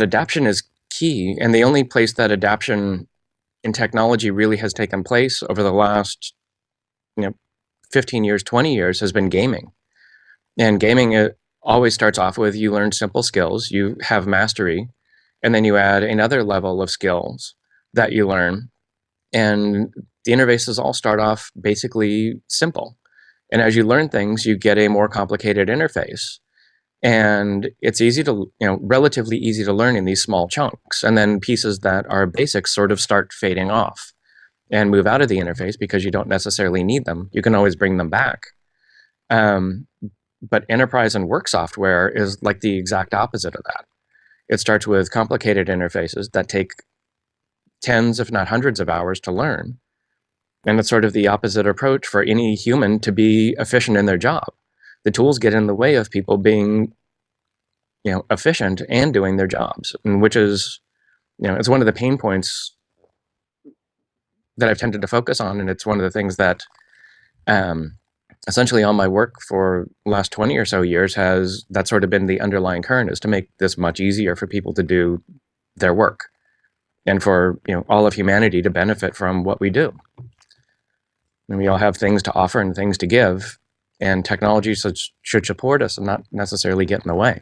adaption is key. And the only place that adaption in technology really has taken place over the last you know 15 years 20 years has been gaming. And gaming it always starts off with you learn simple skills you have mastery and then you add another level of skills that you learn. And the interfaces all start off basically simple. And as you learn things you get a more complicated interface and it's easy to you know relatively easy to learn in these small chunks. And then pieces that are basic sort of start fading off and move out of the interface because you don't necessarily need them. You can always bring them back. Um, but enterprise and work software is like the exact opposite of that. It starts with complicated interfaces that take tens if not hundreds of hours to learn. And it's sort of the opposite approach for any human to be efficient in their job the tools get in the way of people being you know efficient and doing their jobs and which is you know it's one of the pain points that I've tended to focus on and it's one of the things that um, essentially all my work for last 20 or so years has that sort of been the underlying current is to make this much easier for people to do their work and for you know all of humanity to benefit from what we do. And we all have things to offer and things to give and technology should, should support us and not necessarily get in the way.